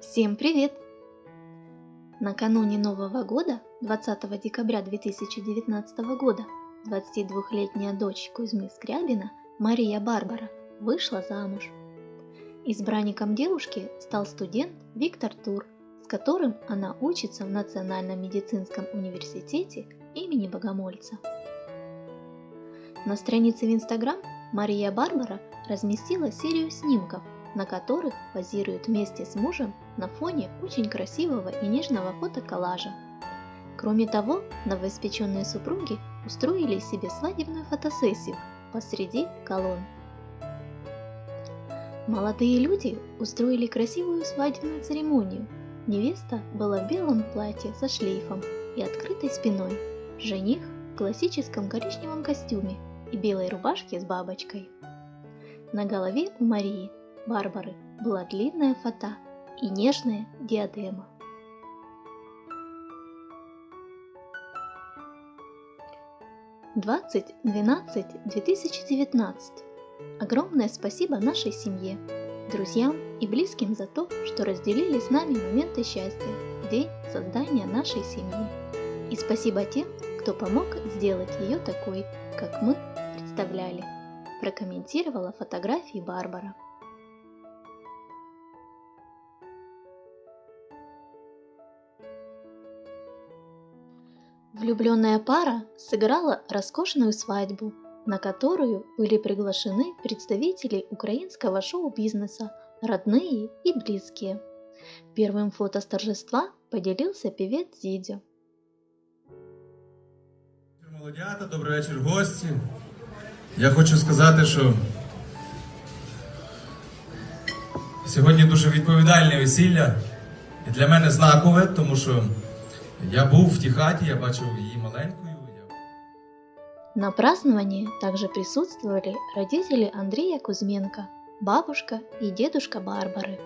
Всем привет! Накануне Нового года, 20 декабря 2019 года, 22-летняя дочь Кузьмы Скрябина, Мария Барбара, вышла замуж. Избранником девушки стал студент Виктор Тур, с которым она учится в Национальном медицинском университете имени Богомольца. На странице в Инстаграм Мария Барбара разместила серию снимков, на которых позирует вместе с мужем на фоне очень красивого и нежного фотоколлажа. Кроме того, новоиспеченные супруги устроили себе свадебную фотосессию посреди колонн. Молодые люди устроили красивую свадебную церемонию. Невеста была в белом платье со шлейфом и открытой спиной. Жених в классическом коричневом костюме и белой рубашке с бабочкой. На голове у Марии Барбары была длинная фата и нежная диадема. Двадцать двенадцать две тысячи девятнадцать. Огромное спасибо нашей семье, друзьям и близким за то, что разделили с нами моменты счастья в день создания нашей семьи. И спасибо тем, кто помог сделать ее такой, как мы представляли, прокомментировала фотографии Барбара. Влюбленная пара сыграла роскошную свадьбу, на которую были приглашены представители украинского шоу-бизнеса, родные и близкие. Первым фото с торжества поделился певец Зидзю. Молодята, добрий вечір, гості. Я хочу сказати, що сьогодні дуже відповідальне весілля. І для мене знакове, тому що я був в тій хаті, я бачив її маленькою. Я... На праздновании также присутствовали родители Андрея Кузьменко, бабушка и дедушка Барбары.